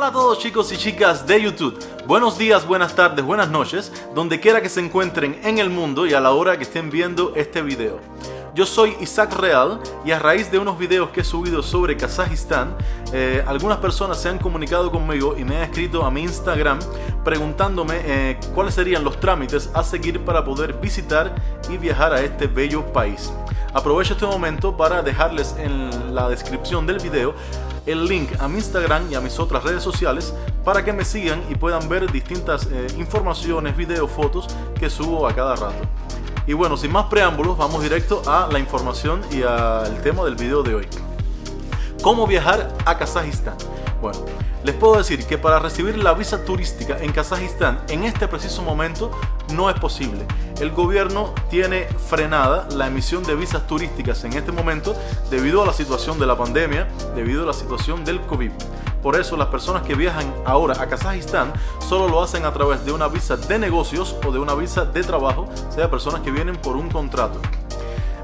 Hola a todos chicos y chicas de YouTube. Buenos días, buenas tardes, buenas noches, donde quiera que se encuentren en el mundo y a la hora que estén viendo este video. Yo soy Isaac Real y a raíz de unos videos que he subido sobre Kazajistán, eh, algunas personas se han comunicado conmigo y me han escrito a mi Instagram preguntándome eh, cuáles serían los trámites a seguir para poder visitar y viajar a este bello país. Aprovecho este momento para dejarles en la descripción del video el link a mi Instagram y a mis otras redes sociales para que me sigan y puedan ver distintas eh, informaciones, videos, fotos que subo a cada rato. Y bueno, sin más preámbulos, vamos directo a la información y al tema del video de hoy. ¿Cómo viajar a Kazajistán? Bueno, les puedo decir que para recibir la visa turística en Kazajistán en este preciso momento no es posible. El gobierno tiene frenada la emisión de visas turísticas en este momento debido a la situación de la pandemia, debido a la situación del COVID. Por eso las personas que viajan ahora a Kazajistán solo lo hacen a través de una visa de negocios o de una visa de trabajo, sea personas que vienen por un contrato.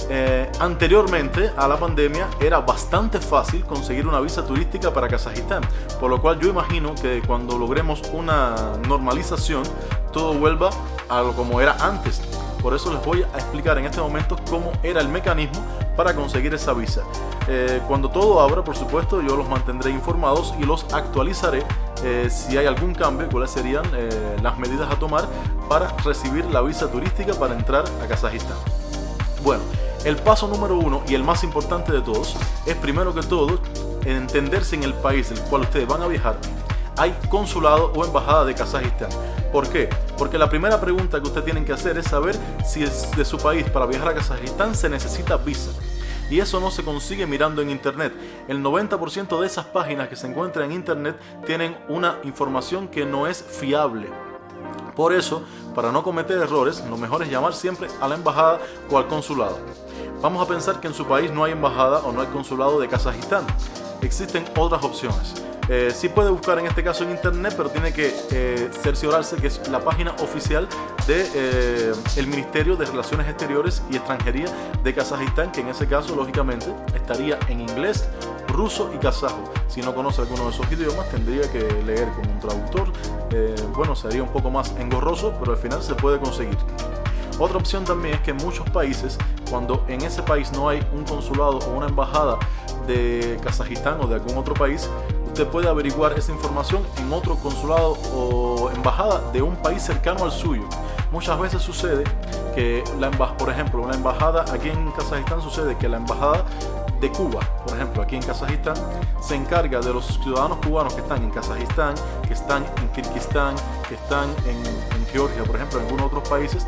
Eh, anteriormente a la pandemia era bastante fácil conseguir una visa turística para Kazajistán, por lo cual yo imagino que cuando logremos una normalización todo vuelva a lo como era antes. Por eso les voy a explicar en este momento cómo era el mecanismo para conseguir esa visa. Eh, cuando todo abra, por supuesto, yo los mantendré informados y los actualizaré eh, si hay algún cambio, cuáles serían las medidas a tomar para recibir la visa turística para entrar a Kazajistán. Bueno, el paso número uno y el más importante de todos es primero que todo entenderse en el país del cual ustedes van a viajar hay consulado o embajada de Kazajistán. ¿Por qué? Porque la primera pregunta que ustedes tienen que hacer es saber si es de su país para viajar a Kazajistán se necesita visa. Y eso no se consigue mirando en internet. El 90% de esas páginas que se encuentran en internet tienen una información que no es fiable. Por eso, para no cometer errores, lo mejor es llamar siempre a la embajada o al consulado. Vamos a pensar que en su país no hay embajada o no hay consulado de Kazajistán. Existen otras opciones. Eh, sí puede buscar en este caso en internet, pero tiene que eh, cerciorarse que es la página oficial del de, eh, Ministerio de Relaciones Exteriores y Extranjería de Kazajistán, que en ese caso lógicamente estaría en inglés, ruso y kazajo. Si no conoce alguno de esos idiomas, tendría que leer con un traductor. Eh, bueno, sería un poco más engorroso, pero al final se puede conseguir. Otra opción también es que en muchos países, cuando en ese país no hay un consulado o una embajada de Kazajistán o de algún otro país, usted puede averiguar esa información en otro consulado o embajada de un país cercano al suyo. Muchas veces sucede que, la por ejemplo, una embajada aquí en Kazajistán sucede que la embajada de Cuba, por ejemplo, aquí en Kazajistán, se encarga de los ciudadanos cubanos que están en Kazajistán, que están en Kirguistán, que están en, en Georgia, por ejemplo, en algunos otros países,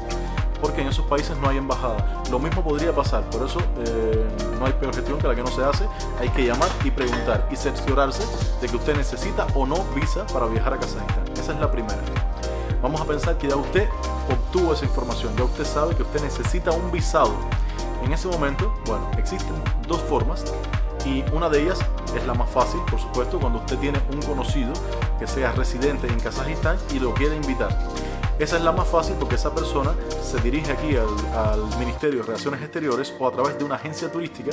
porque en esos países no hay embajada. Lo mismo podría pasar, por eso eh, no hay peor gestión que la que no se hace. Hay que llamar y preguntar y cerciorarse de que usted necesita o no visa para viajar a Kazajistán. Esa es la primera. Vamos a pensar que ya usted obtuvo esa información, ya usted sabe que usted necesita un visado. En ese momento, bueno, existen dos formas y una de ellas es la más fácil, por supuesto, cuando usted tiene un conocido que sea residente en Kazajistán y lo quiere invitar. Esa es la más fácil porque esa persona se dirige aquí al, Ministerio de Relaciones Exteriores o a través de una agencia turística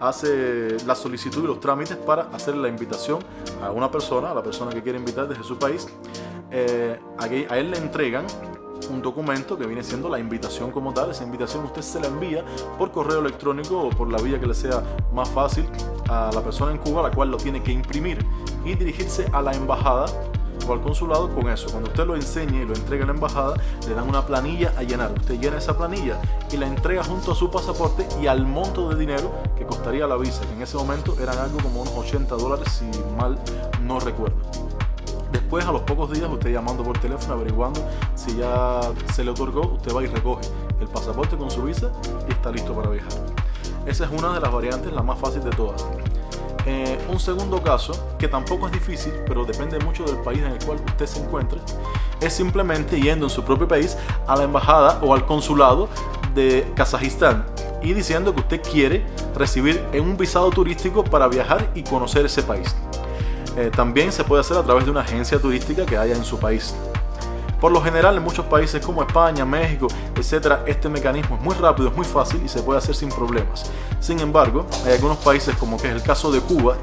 hace la solicitud y los trámites para hacer la invitación a una persona, a la persona que quiere invitar desde su país. Eh, a él le entregan un documento que viene siendo la invitación como tal. Esa invitación usted se la envía por correo electrónico o por la vía que le sea más fácil a la persona en Cuba, la cual lo tiene que imprimir y dirigirse a la embajada al consulado con eso. Cuando usted lo enseñe y lo entregue a la embajada, le dan una planilla a llenar. Usted llena esa planilla y la entrega junto a su pasaporte y al monto de dinero que costaría la visa, que en ese momento eran algo como unos 80 dólares, si mal no recuerdo. Después, a los pocos días, usted llamando por teléfono, averiguando si ya se le otorgó, usted va y recoge el pasaporte con su visa y está listo para viajar. Esa es una de las variantes, la más fácil de todas. Eh, un segundo caso, que tampoco es difícil, pero depende mucho del país en el cual usted se encuentre, es simplemente yendo en su propio país a la embajada o al consulado de Kazajistán y diciendo que usted quiere recibir un visado turístico para viajar y conocer ese país. Eh, también se puede hacer a través de una agencia turística que haya en su país. Por lo general en muchos países como España, México, etcétera, este mecanismo es muy rápido, es muy fácil y se puede hacer sin problemas. Sin embargo, hay algunos países como que es el caso de Cuba,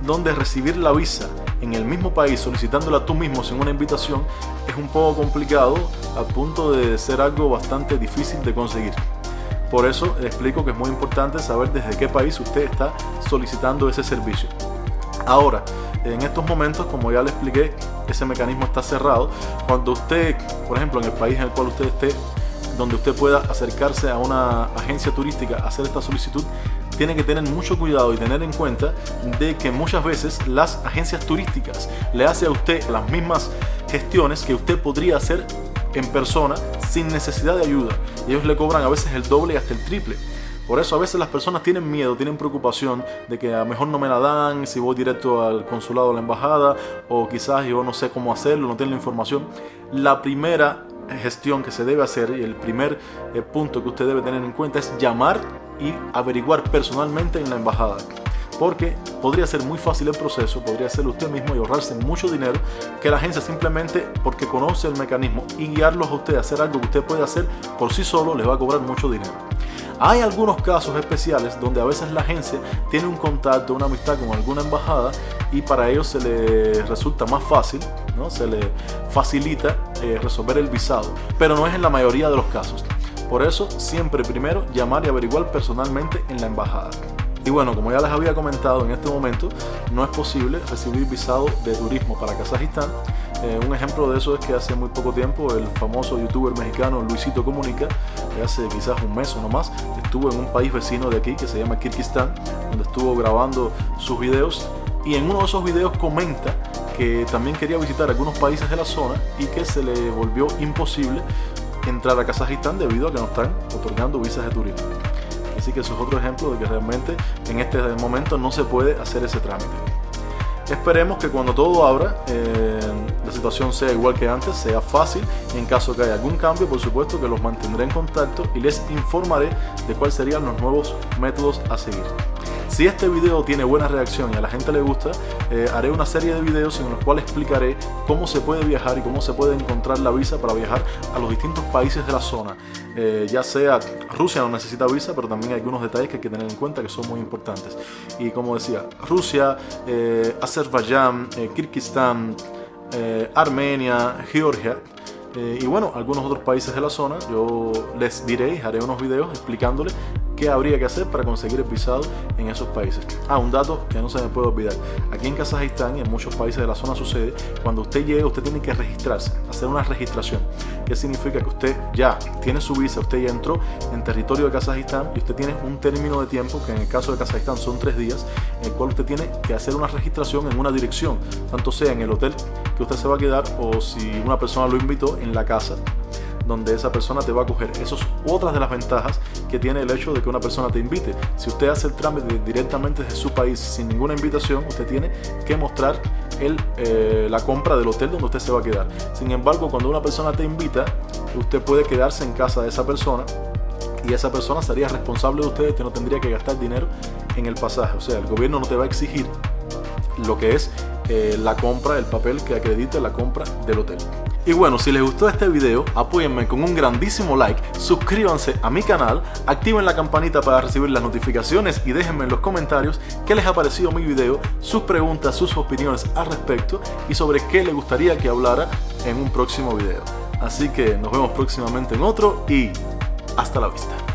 donde recibir la visa en el mismo país solicitándola tú mismo sin una invitación es un poco complicado al punto de ser algo bastante difícil de conseguir. Por eso explico que es muy importante saber desde qué país usted está solicitando ese servicio. Ahora, en estos momentos, como ya le expliqué, ese mecanismo está cerrado. Cuando usted, por ejemplo, en el país en el cual usted esté, donde usted pueda acercarse a una agencia turística hacer esta solicitud, tiene que tener mucho cuidado y tener en cuenta de que muchas veces las agencias turísticas le hacen a usted las mismas gestiones que usted podría hacer en persona sin necesidad de ayuda. Ellos le cobran a veces el doble y hasta el triple. Por eso a veces las personas tienen miedo, tienen preocupación de que a lo mejor no me la dan si voy directo al consulado o la embajada o quizás yo no sé cómo hacerlo, no tengo la información. La primera gestión que se debe hacer y el primer eh, punto que usted debe tener en cuenta es llamar y averiguar personalmente en la embajada porque podría ser muy fácil el proceso, podría ser usted mismo y ahorrarse mucho dinero que la agencia simplemente porque conoce el mecanismo y guiarlos a usted a hacer algo que usted puede hacer por sí solo les va a cobrar mucho dinero. Hay algunos casos especiales donde a veces la agencia tiene un contacto, una amistad con alguna embajada y para ellos se le resulta más fácil, ¿no? se le facilita eh, resolver el visado, pero no es en la mayoría de los casos. Por eso siempre primero llamar y averiguar personalmente en la embajada. Y bueno, como ya les había comentado, en este momento no es posible recibir visado de turismo para Kazajistán. Eh, un ejemplo de eso es que hace muy poco tiempo el famoso youtuber mexicano Luisito Comunica, hace quizás un mes o no más, estuvo en un país vecino de aquí que se llama Kirguistán, donde estuvo grabando sus videos y en uno de esos videos comenta que también quería visitar algunos países de la zona y que se le volvió imposible entrar a Kazajistán debido a que no están otorgando visas de turismo. Así que eso es otro ejemplo de que realmente en este momento no se puede hacer ese trámite. Esperemos que cuando todo abra, eh, la situación sea igual que antes, sea fácil en caso que haya algún cambio, por supuesto que los mantendré en contacto y les informaré de cuáles serían los nuevos métodos a seguir. Si este video tiene buena reacción y a la gente le gusta, eh, haré una serie de videos en los cuales explicaré cómo se puede viajar y cómo se puede encontrar la visa para viajar a los distintos países de la zona. Eh, ya sea Rusia no necesita visa, pero también hay algunos detalles que hay que tener en cuenta que son muy importantes. Y como decía, Rusia, eh, Azerbaiyán, Kirguistán, Armenia, Georgia, y bueno, algunos otros países de la zona, yo les diré y haré unos videos explicándoles qué habría que hacer para conseguir el visado en esos países. Ah, un dato que no se me puede olvidar. Aquí en Kazajistán y en muchos países de la zona sucede, cuando usted llega usted tiene que registrarse, hacer una registración. ¿Qué significa? Que usted ya tiene su visa, usted ya entró en territorio de Kazajistán y usted tiene un término de tiempo, que en el caso de Kazajistán son tres días, en el cual usted tiene que hacer una registración en una dirección, tanto sea en el hotel que usted se va a quedar o si una persona lo invitó en la casa donde esa persona te va a coger. Eso es otra de las ventajas que tiene el hecho de que una persona te invite. Si usted hace el trámite directamente desde su país sin ninguna invitación, usted tiene que mostrar el, eh, la compra del hotel donde usted se va a quedar. Sin embargo, cuando una persona te invita, usted puede quedarse en casa de esa persona y esa persona sería responsable de usted, usted no tendría que gastar dinero en el pasaje. O sea, el gobierno no te va a exigir lo que es eh, la compra, el papel que acredite la compra del hotel. Y bueno, si les gustó este video, apóyenme con un grandísimo like, suscríbanse a mi canal, activen la campanita para recibir las notificaciones y déjenme en los comentarios qué les ha parecido mi video, sus preguntas, sus opiniones al respecto y sobre qué les gustaría que hablara en un próximo video. Así que nos vemos próximamente en otro y hasta la vista.